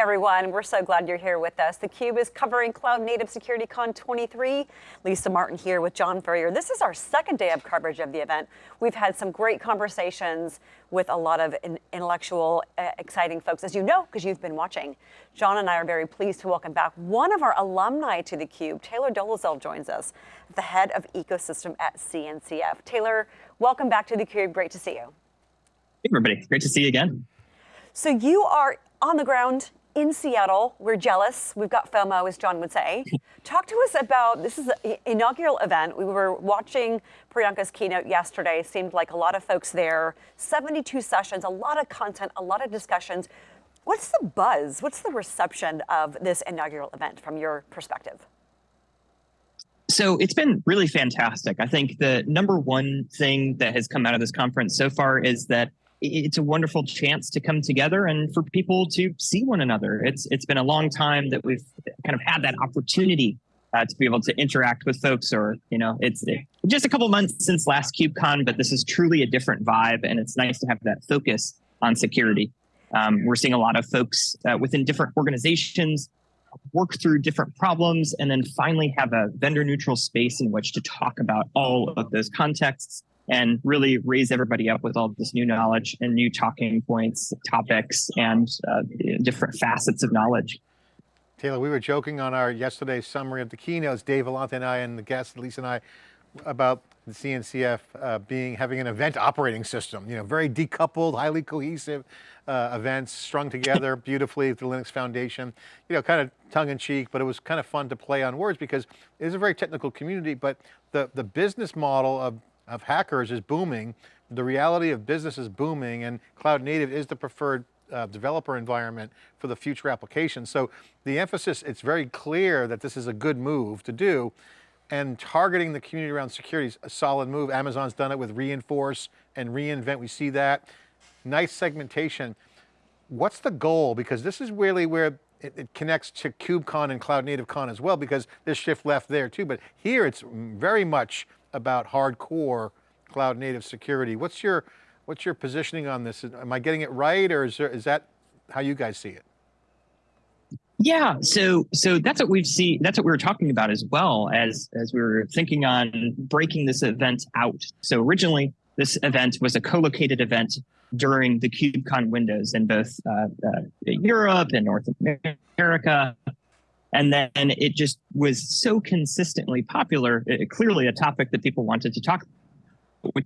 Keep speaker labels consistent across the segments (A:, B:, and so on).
A: everyone. We're so glad you're here with us. theCUBE is covering Cloud Native Security Con 23. Lisa Martin here with John Furrier. This is our second day of coverage of the event. We've had some great conversations with a lot of intellectual, uh, exciting folks, as you know, because you've been watching. John and I are very pleased to welcome back one of our alumni to theCUBE. Taylor Dolezal joins us, the head of ecosystem at CNCF. Taylor, welcome back to theCUBE. Great to see you.
B: Hey everybody, great to see you again.
A: So you are on the ground in Seattle. We're jealous. We've got FOMO, as John would say. Talk to us about, this is an inaugural event. We were watching Priyanka's keynote yesterday. Seemed like a lot of folks there. 72 sessions, a lot of content, a lot of discussions. What's the buzz? What's the reception of this inaugural event from your perspective?
B: So it's been really fantastic. I think the number one thing that has come out of this conference so far is that it's a wonderful chance to come together and for people to see one another. It's it's been a long time that we've kind of had that opportunity uh, to be able to interact with folks or, you know, it's it, just a couple months since last KubeCon, but this is truly a different vibe and it's nice to have that focus on security. Um, we're seeing a lot of folks uh, within different organizations work through different problems and then finally have a vendor neutral space in which to talk about all of those contexts and really raise everybody up with all this new knowledge and new talking points, topics, and uh, different facets of knowledge.
C: Taylor, we were joking on our yesterday's summary of the keynotes, Dave Vellante and I and the guests, Lisa and I, about the CNCF uh, being having an event operating system, you know, very decoupled, highly cohesive uh, events strung together beautifully the Linux Foundation, you know, kind of tongue in cheek, but it was kind of fun to play on words because it is a very technical community, but the, the business model of of hackers is booming. The reality of business is booming and cloud native is the preferred uh, developer environment for the future applications. So the emphasis, it's very clear that this is a good move to do and targeting the community around security is a solid move. Amazon's done it with reinforce and reinvent, we see that. Nice segmentation. What's the goal? Because this is really where it, it, connects to KubeCon and Cloud Native Con as well, because there's shift left there too, but here it's very much about hardcore cloud native security. What's your, what's your positioning on this? Am I getting it right or is, there, is that how you guys see it?
B: Yeah, so so that's what we've seen. That's what we were talking about as well as as we were thinking on breaking this event out. So originally, this event was a co-located event during the KubeCon windows in both uh, uh, Europe and North America. And then it just was so consistently popular, it, clearly a topic that people wanted to talk, which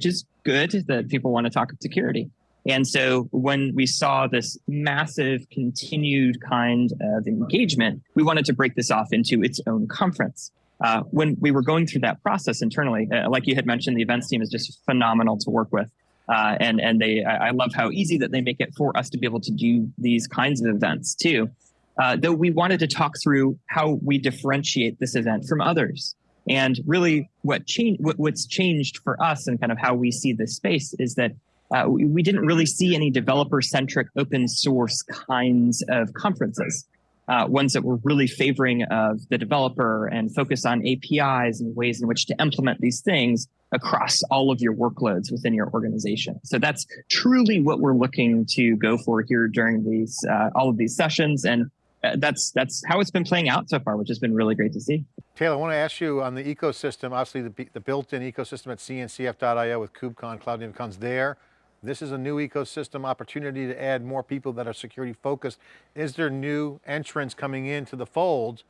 B: is good that people want to talk about security. And so when we saw this massive continued kind of engagement, we wanted to break this off into its own conference. Uh, when we were going through that process internally, uh, like you had mentioned, the events team is just phenomenal to work with. Uh, and and they, I love how easy that they make it for us to be able to do these kinds of events too. Uh, though we wanted to talk through how we differentiate this event from others. And really what change, what, what's changed for us and kind of how we see this space is that uh, we, we, didn't really see any developer-centric open source kinds of conferences. Uh, ones that were really favoring of the developer and focus on APIs and ways in which to implement these things across all of your workloads within your organization. So that's truly what we're looking to go for here during these uh, all of these sessions. And that's that's how it's been playing out so far, which has been really great to see.
C: Taylor, I want to ask you on the ecosystem, obviously the, the built-in ecosystem at cncf.io with KubeCon, Cloud Native Con's there. This is a new ecosystem opportunity to add more people that are security focused. Is there new entrants coming into the fold?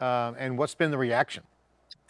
C: Uh, and what's been the reaction?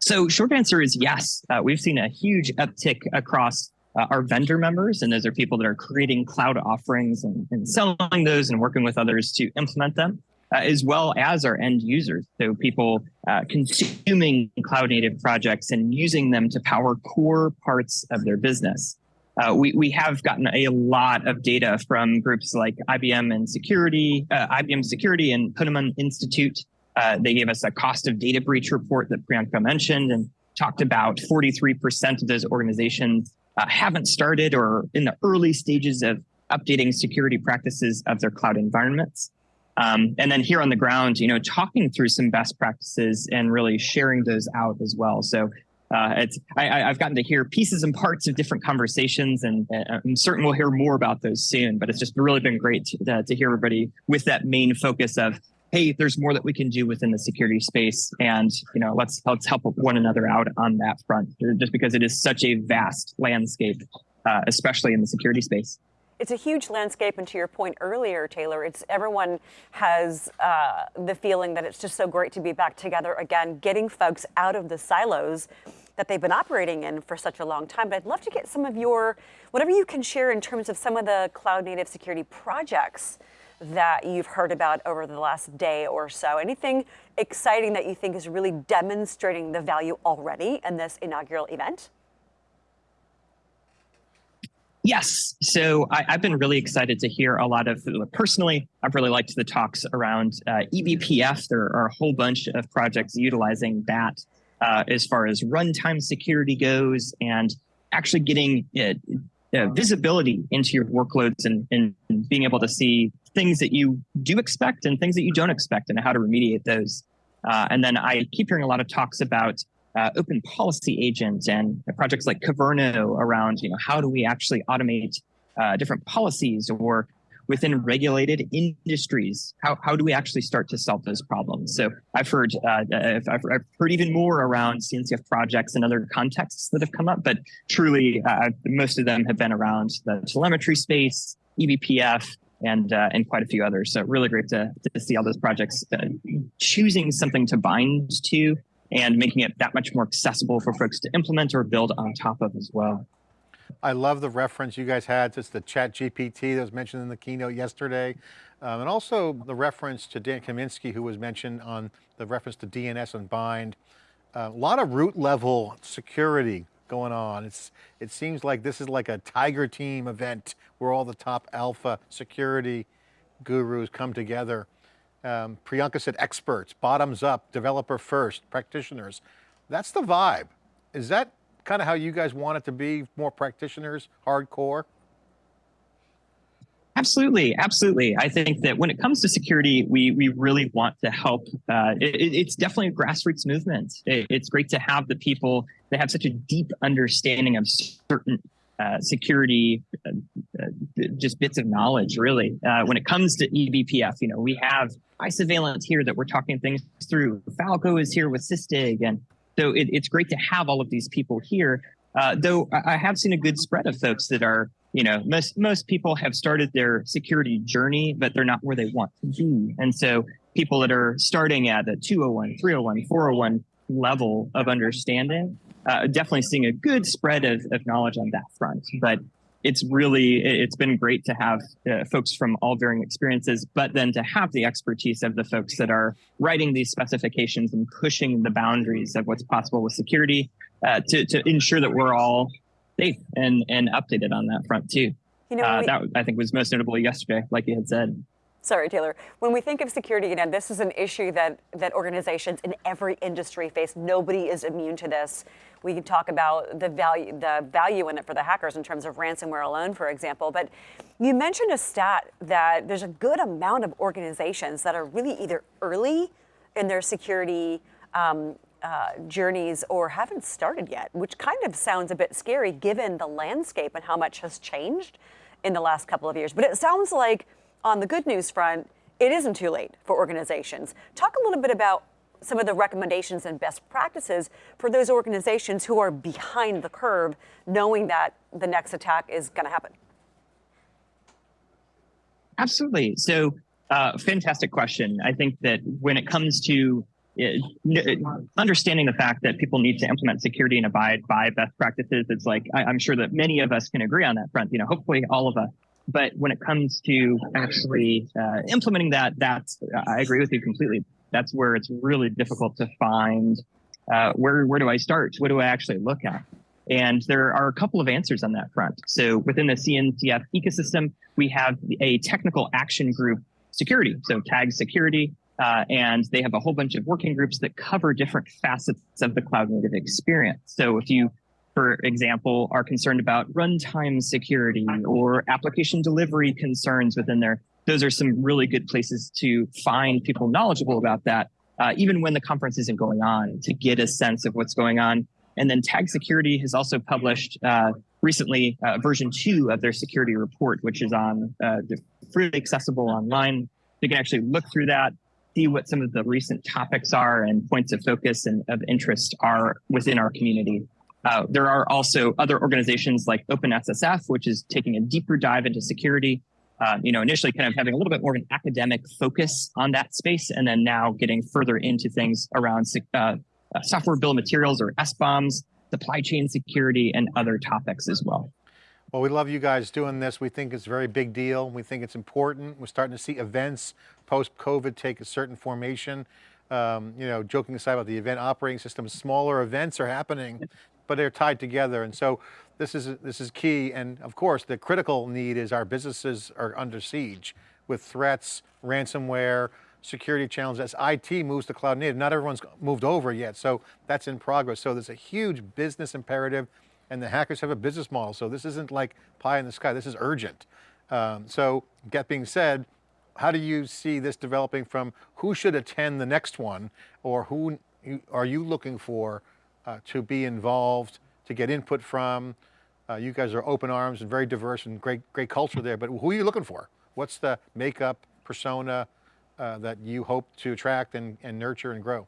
B: So short answer is yes. Uh, we've seen a huge uptick across uh, our vendor members, and those are people that are creating cloud offerings and, and selling those and working with others to implement them uh, as well as our end users. So people uh, consuming cloud native projects and using them to power core parts of their business. Uh, we, we have gotten a lot of data from groups like IBM and security, uh, IBM security and Ponemon Institute. Uh, they gave us a cost of data breach report that Priyanka mentioned and talked about 43% of those organizations uh, haven't started or in the early stages of updating security practices of their cloud environments. Um, and then here on the ground, you know, talking through some best practices and really sharing those out as well. So uh, it's I, have gotten to hear pieces and parts of different conversations, and, and, I'm certain we'll hear more about those soon. But it's just really been great to, uh, to hear everybody with that main focus of, hey, there's more that we can do within the security space, and you know, let's let's help one another out on that front. Just because it is such a vast landscape, uh, especially in the security space
A: it's a huge landscape, and to your point earlier, Taylor, it's everyone has uh, the feeling that it's just so great to be back together again, getting folks out of the silos that they've been operating in for such a long time. But I'd love to get some of your, whatever you can share in terms of some of the cloud native security projects that you've heard about over the last day or so. Anything exciting that you think is really demonstrating the value already in this inaugural event?
B: Yes. So I, have been really excited to hear a lot of, personally, I've really liked the talks around uh, eBPF. There are a whole bunch of projects utilizing that uh, as far as runtime security goes and actually getting uh, uh, visibility into your workloads and, and being able to see things that you do expect and things that you don't expect and how to remediate those. Uh, and then I keep hearing a lot of talks about uh, open policy agent and projects like Kyverno around, you know, how do we actually automate uh, different policies or within regulated industries, how, how do we actually start to solve those problems? So I've heard, uh, I've, I've, heard even more around CNCF projects and other contexts that have come up, but truly uh, most of them have been around the telemetry space, eBPF, and uh, and quite a few others. So really great to, to see all those projects uh, choosing something to bind to and making it that much more accessible for folks to implement or build on top of as well.
C: I love the reference you guys had to the chat GPT that was mentioned in the keynote yesterday. Um, and also the reference to Dan Kaminsky who was mentioned on the reference to DNS and bind. Uh, a lot of root level security going on. It's, it seems like this is like a tiger team event where all the top alpha security gurus come together um, Priyanka said experts, bottoms up, developer first, practitioners. That's the vibe. Is that kind of how you guys want it to be, more practitioners, hardcore?
B: Absolutely, absolutely. I think that when it comes to security, we we really want to help. Uh, it, it's definitely a grassroots movement. It, it's great to have the people that have such a deep understanding of certain uh, security, uh, just bits of knowledge, really. Uh, when it comes to eBPF, you know, we have Isovalent here that we're talking things through. Falco is here with Sysdig. And so it, it's great to have all of these people here. Uh, though I have seen a good spread of folks that are, you know, most, most people have started their security journey, but they're not where they want to be. And so people that are starting at the 201, 301, 401 level of understanding, uh, definitely seeing a good spread of, of knowledge on that front. But it's really it's been great to have uh, folks from all varying experiences but then to have the expertise of the folks that are writing these specifications and pushing the boundaries of what's possible with security uh, to, to ensure that we're all safe and and updated on that front too. You know, uh, we, that i think was most notable yesterday like you had said
A: Sorry, Taylor. When we think of security, again, this is an issue that, that organizations in every industry face. Nobody is immune to this. We can talk about the value, the value in it for the hackers in terms of ransomware alone, for example. But you mentioned a stat that there's a good amount of organizations that are really either early in their security um, uh, journeys or haven't started yet, which kind of sounds a bit scary given the landscape and how much has changed in the last couple of years. But it sounds like on the good news front, it isn't too late for organizations. Talk a little bit about some of the recommendations and best practices for those organizations who are behind the curve, knowing that the next attack is going to happen.
B: Absolutely. So, uh, fantastic question. I think that when it comes to uh, understanding the fact that people need to implement security and abide by best practices, it's like I, I'm sure that many of us can agree on that front. You know, hopefully all of us but when it comes to actually uh, implementing that, that's I agree with you completely. That's where it's really difficult to find uh, where where do I start? What do I actually look at? And there are a couple of answers on that front. So within the CNCF ecosystem, we have a technical action group security, so tag security, uh, and they have a whole bunch of working groups that cover different facets of the cloud native experience. So if you for example, are concerned about runtime security or application delivery concerns within there. Those are some really good places to find people knowledgeable about that, uh, even when the conference isn't going on, to get a sense of what's going on. And then Tag Security has also published uh, recently uh, version two of their security report, which is on uh, freely accessible online. You can actually look through that, see what some of the recent topics are and points of focus and of interest are within our community. Uh, there are also other organizations like OpenSSF, which is taking a deeper dive into security. Uh, you know, initially kind of having a little bit more of an academic focus on that space, and then now getting further into things around uh, uh, software bill of materials or SBOMs, supply chain security, and other topics as well.
C: Well, we love you guys doing this. We think it's a very big deal. We think it's important. We're starting to see events post-COVID take a certain formation. Um, you know, joking aside about the event operating system, smaller events are happening, but they're tied together. And so this is, this is key. And of course, the critical need is our businesses are under siege with threats, ransomware, security challenges as IT moves to cloud native. Not everyone's moved over yet, so that's in progress. So there's a huge business imperative and the hackers have a business model. So this isn't like pie in the sky, this is urgent. Um, so that being said, how do you see this developing from who should attend the next one or who are you looking for uh, to be involved, to get input from? Uh, you guys are open arms and very diverse and great, great culture there, but who are you looking for? What's the makeup, persona, uh, that you hope to attract and, and nurture and grow?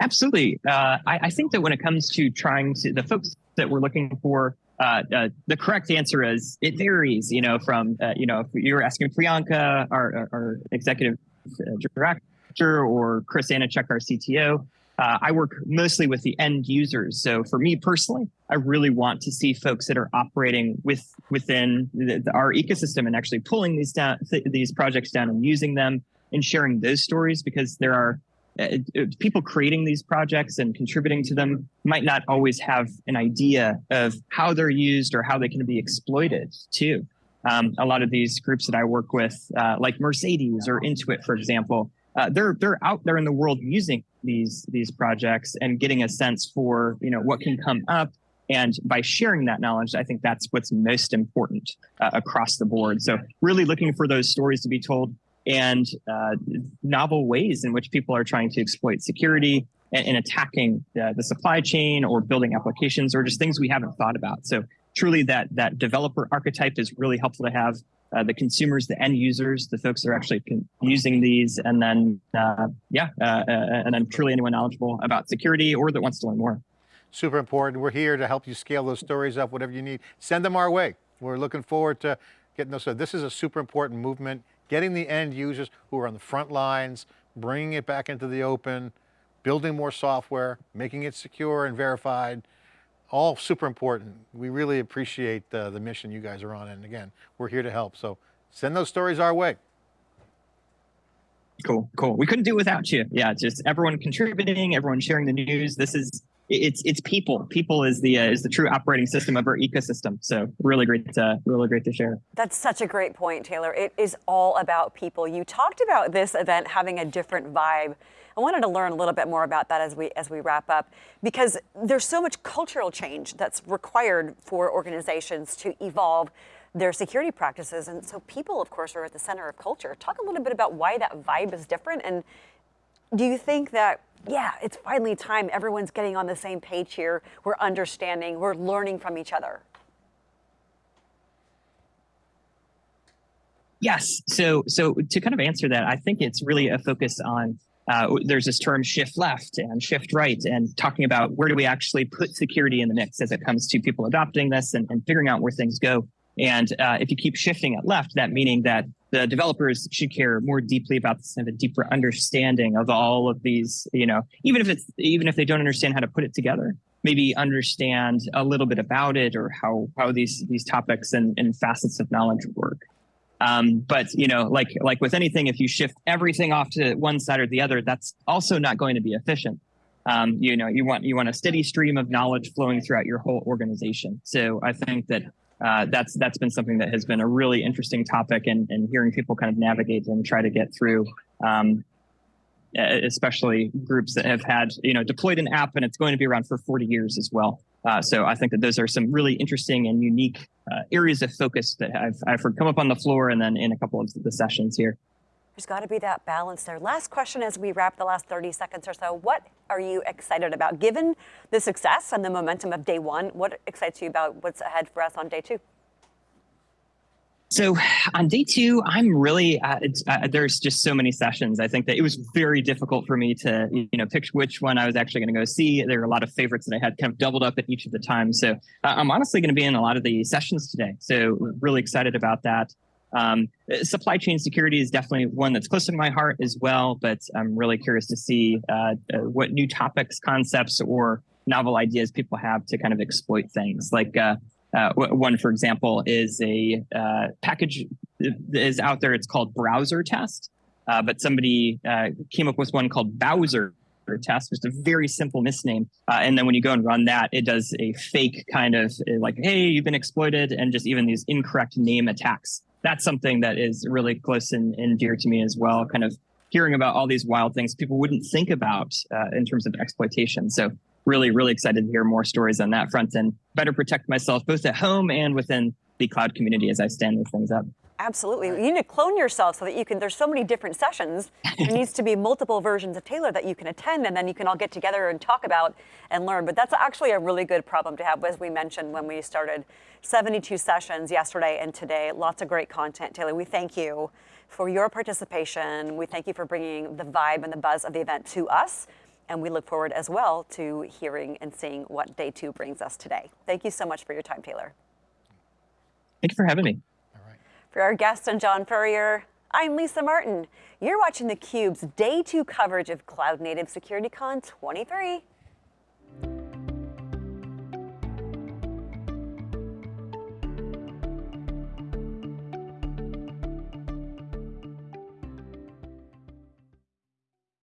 B: Absolutely. Uh, I, I, think that when it comes to trying to, the folks that we're looking for, uh, uh, the correct answer is it varies, you know, from, you know, if you're asking Priyanka, our, our executive uh, director, or Chris Aniszczyk, our CTO, uh, I work mostly with the end users. So for me personally, I really want to see folks that are operating with within the, the, our ecosystem and actually pulling these down, th these projects down and using them and sharing those stories because there are uh, uh, people creating these projects and contributing to them might not always have an idea of how they're used or how they can be exploited too. Um, a lot of these groups that I work with, uh, like Mercedes or Intuit, for example, uh, they're they're out there in the world using these these projects and getting a sense for you know what can come up. And by sharing that knowledge i think that's what's most important uh, across the board. So really looking for those stories to be told and uh, novel ways in which people are trying to exploit security and, and attacking uh, the supply chain or building applications or just things we haven't thought about. So truly that that developer archetype is really helpful to have uh, the consumers, the end users, the folks that are actually using these, and then uh, yeah, uh, uh, and then truly anyone knowledgeable about security or that wants to learn more.
C: Super important. We're here to help you scale those stories up, whatever you need. Send them our way. We're looking forward to getting those. So this is a super important movement, getting the end users who are on the front lines, bringing it back into the open, building more software, making it secure and verified, all super important. We really appreciate uh, the mission you guys are on. And again, we're here to help. So send those stories our way.
B: Cool, cool. We couldn't do without you. Yeah, just everyone contributing, everyone sharing the news. This is it's it's people. People is the uh, is the true operating system of our ecosystem. So really great, to, really great to share.
A: That's such a great point, Taylor. It is all about people. You talked about this event having a different vibe I wanted to learn a little bit more about that as we as we wrap up, because there's so much cultural change that's required for organizations to evolve their security practices. And so people, of course, are at the center of culture. Talk a little bit about why that vibe is different. And do you think that, yeah, it's finally time everyone's getting on the same page here. We're understanding, we're learning from each other.
B: Yes. So, so to kind of answer that, I think it's really a focus on uh, there's this term shift left and shift right and talking about where do we actually put security in the mix as it comes to people adopting this and, and figuring out where things go. And uh, if you keep shifting it left, that meaning that the developers should care more deeply about this and a deeper understanding of all of these, you know, even if it's even if they don't understand how to put it together, maybe understand a little bit about it or how how these these topics and, and facets of knowledge work. Um, but you know, like like with anything, if you shift everything off to one side or the other, that's also not going to be efficient. Um, you know, you want you want a steady stream of knowledge flowing throughout your whole organization. So I think that uh, that's that's been something that has been a really interesting topic, and and hearing people kind of navigate and try to get through. Um, especially groups that have had you know deployed an app and it's going to be around for 40 years as well. Uh, so I think that those are some really interesting and unique uh, areas of focus that I've, I've heard come up on the floor and then in a couple of the sessions here.
A: There's got to be that balance there. Last question as we wrap the last 30 seconds or so. What are you excited about? Given the success and the momentum of day one, what excites you about what's ahead for us on day two?
B: So on day two, I'm really uh, uh, there's just so many sessions. I think that it was very difficult for me to you know pick which one I was actually going to go see. There are a lot of favorites that I had kind of doubled up at each of the times. So uh, I'm honestly going to be in a lot of the sessions today. So really excited about that. Um, supply chain security is definitely one that's close to my heart as well. But I'm really curious to see uh, uh what new topics, concepts, or novel ideas people have to kind of exploit things like uh, uh, one, for example, is a uh, package is out there. It's called Browser Test, uh, but somebody came up with one called Bowser Test, just a very simple misname. Uh, and then when you go and run that, it does a fake kind of like, "Hey, you've been exploited," and just even these incorrect name attacks. That's something that is really close and, and dear to me as well. Kind of hearing about all these wild things people wouldn't think about uh, in terms of exploitation. So really, really excited to hear more stories on that front and better protect myself both at home and within the cloud community as I stand these things up.
A: Absolutely. You need to clone yourself so that you can, there's so many different sessions. there needs to be multiple versions of Taylor that you can attend and then you can all get together and talk about and learn. But that's actually a really good problem to have, as we mentioned when we started 72 sessions yesterday and today. Lots of great content. Taylor, we thank you for your participation. We thank you for bringing the vibe and the buzz of the event to us. And we look forward as well to hearing and seeing what day two brings us today. Thank you so much for your time, Taylor.
B: Thank you for having me.
A: For our guest and John Furrier, I'm Lisa Martin. You're watching theCUBE's day two coverage of Cloud Native SecurityCon 23.